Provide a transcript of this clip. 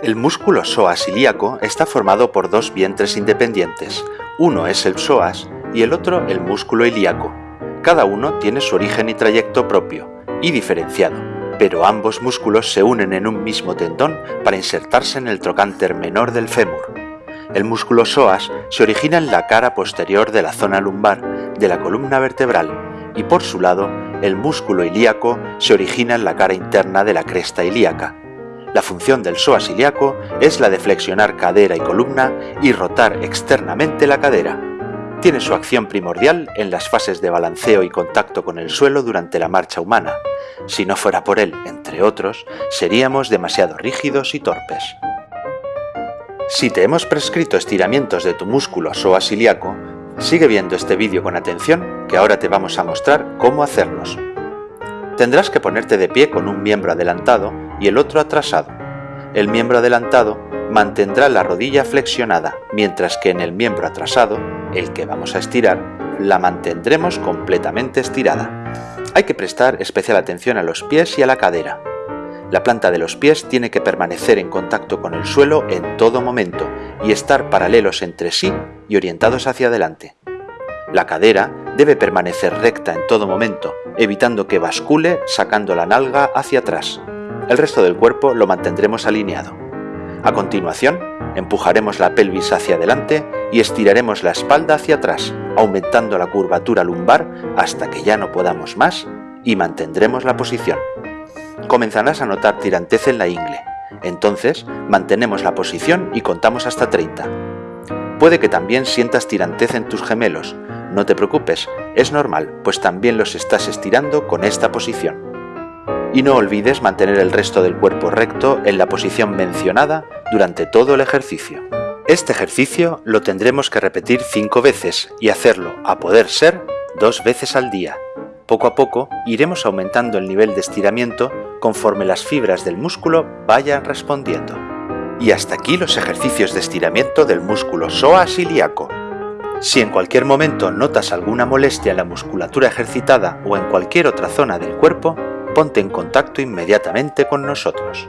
El músculo psoas ilíaco está formado por dos vientres independientes, uno es el psoas y el otro el músculo ilíaco. Cada uno tiene su origen y trayecto propio, y diferenciado, pero ambos músculos se unen en un mismo tendón para insertarse en el trocánter menor del fémur. El músculo psoas se origina en la cara posterior de la zona lumbar de la columna vertebral y por su lado el músculo ilíaco se origina en la cara interna de la cresta ilíaca. La función del psoas ilíaco es la de flexionar cadera y columna y rotar externamente la cadera. Tiene su acción primordial en las fases de balanceo y contacto con el suelo durante la marcha humana. Si no fuera por él, entre otros, seríamos demasiado rígidos y torpes. Si te hemos prescrito estiramientos de tu músculo psoas ilíaco, sigue viendo este vídeo con atención que ahora te vamos a mostrar cómo hacerlos. Tendrás que ponerte de pie con un miembro adelantado y el otro atrasado. El miembro adelantado mantendrá la rodilla flexionada, mientras que en el miembro atrasado, el que vamos a estirar, la mantendremos completamente estirada. Hay que prestar especial atención a los pies y a la cadera. La planta de los pies tiene que permanecer en contacto con el suelo en todo momento y estar paralelos entre sí y orientados hacia adelante. La cadera debe permanecer recta en todo momento, evitando que bascule sacando la nalga hacia atrás. El resto del cuerpo lo mantendremos alineado. A continuación, empujaremos la pelvis hacia adelante y estiraremos la espalda hacia atrás, aumentando la curvatura lumbar hasta que ya no podamos más y mantendremos la posición. Comenzarás a notar tirantez en la ingle. Entonces, mantenemos la posición y contamos hasta 30. Puede que también sientas tirantez en tus gemelos. No te preocupes, es normal, pues también los estás estirando con esta posición y no olvides mantener el resto del cuerpo recto en la posición mencionada durante todo el ejercicio. Este ejercicio lo tendremos que repetir 5 veces y hacerlo, a poder ser, dos veces al día. Poco a poco iremos aumentando el nivel de estiramiento conforme las fibras del músculo vayan respondiendo. Y hasta aquí los ejercicios de estiramiento del músculo psoas ilíaco. Si en cualquier momento notas alguna molestia en la musculatura ejercitada o en cualquier otra zona del cuerpo, ponte en contacto inmediatamente con nosotros.